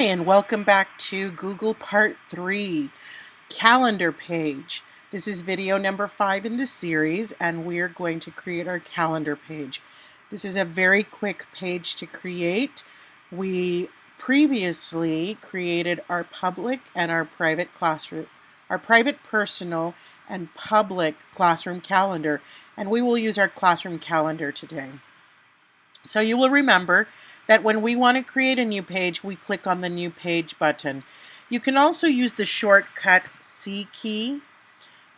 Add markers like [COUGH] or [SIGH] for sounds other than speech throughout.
and welcome back to Google Part 3, Calendar Page. This is video number 5 in the series and we're going to create our calendar page. This is a very quick page to create. We previously created our public and our private classroom, our private personal and public classroom calendar and we will use our classroom calendar today. So you will remember that when we want to create a new page, we click on the new page button. You can also use the shortcut C key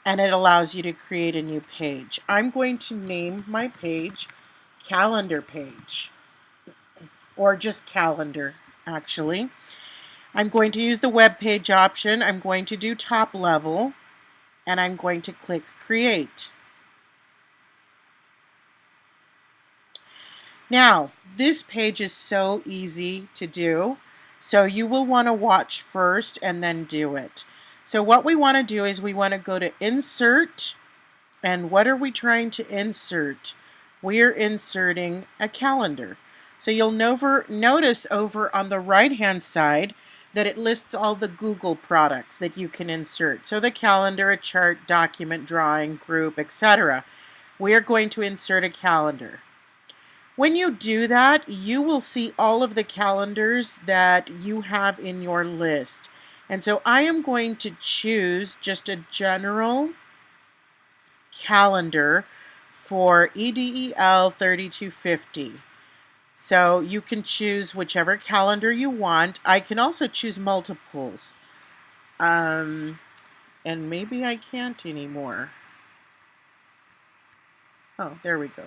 and it allows you to create a new page. I'm going to name my page calendar page or just calendar actually. I'm going to use the web page option. I'm going to do top level and I'm going to click create. Now, this page is so easy to do, so you will want to watch first and then do it. So what we want to do is we want to go to Insert, and what are we trying to insert? We're inserting a calendar. So you'll never notice over on the right-hand side that it lists all the Google products that you can insert. So the calendar, a chart, document, drawing, group, etc. We are going to insert a calendar. When you do that, you will see all of the calendars that you have in your list. And so I am going to choose just a general calendar for EDEL 3250. So you can choose whichever calendar you want. I can also choose multiples. Um, and maybe I can't anymore. Oh, there we go.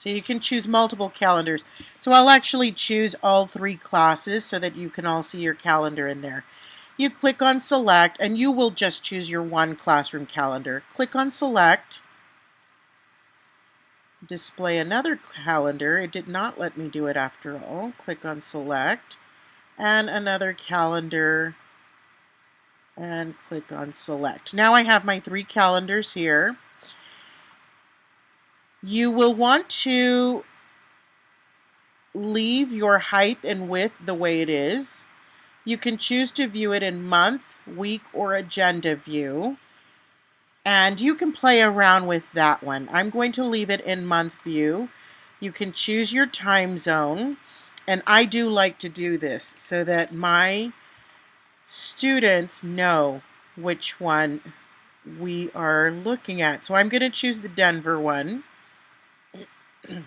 So you can choose multiple calendars. So I'll actually choose all three classes so that you can all see your calendar in there. You click on select and you will just choose your one classroom calendar. Click on select. Display another calendar. It did not let me do it after all. Click on select and another calendar and click on select. Now I have my three calendars here. You will want to leave your height and width the way it is. You can choose to view it in month, week, or agenda view. And you can play around with that one. I'm going to leave it in month view. You can choose your time zone. And I do like to do this so that my students know which one we are looking at. So I'm going to choose the Denver one. [CLEARS THROAT]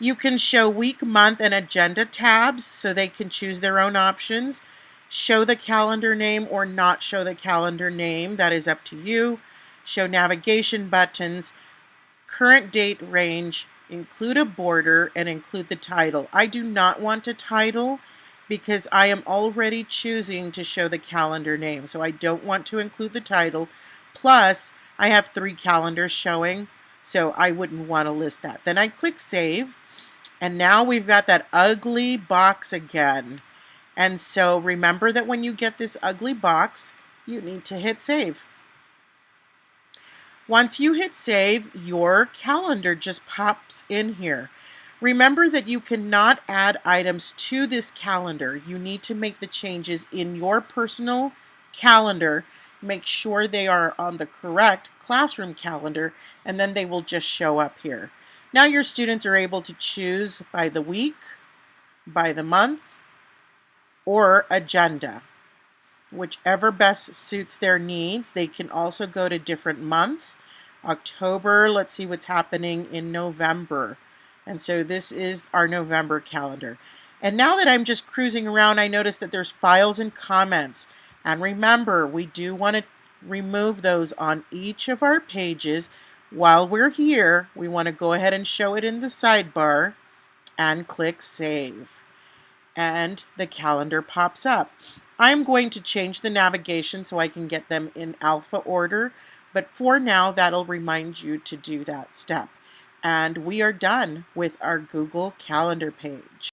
you can show week, month, and agenda tabs so they can choose their own options. Show the calendar name or not show the calendar name, that is up to you. Show navigation buttons, current date range, include a border, and include the title. I do not want a title because I am already choosing to show the calendar name, so I don't want to include the title. Plus, I have three calendars showing, so I wouldn't want to list that. Then I click Save. And now we've got that ugly box again. And so remember that when you get this ugly box, you need to hit Save. Once you hit Save, your calendar just pops in here. Remember that you cannot add items to this calendar. You need to make the changes in your personal calendar make sure they are on the correct classroom calendar, and then they will just show up here. Now your students are able to choose by the week, by the month, or agenda. Whichever best suits their needs. They can also go to different months. October, let's see what's happening in November. And so this is our November calendar. And now that I'm just cruising around, I notice that there's files and comments. And remember, we do want to remove those on each of our pages. While we're here, we want to go ahead and show it in the sidebar and click Save. And the calendar pops up. I'm going to change the navigation so I can get them in alpha order, but for now, that'll remind you to do that step. And we are done with our Google Calendar page.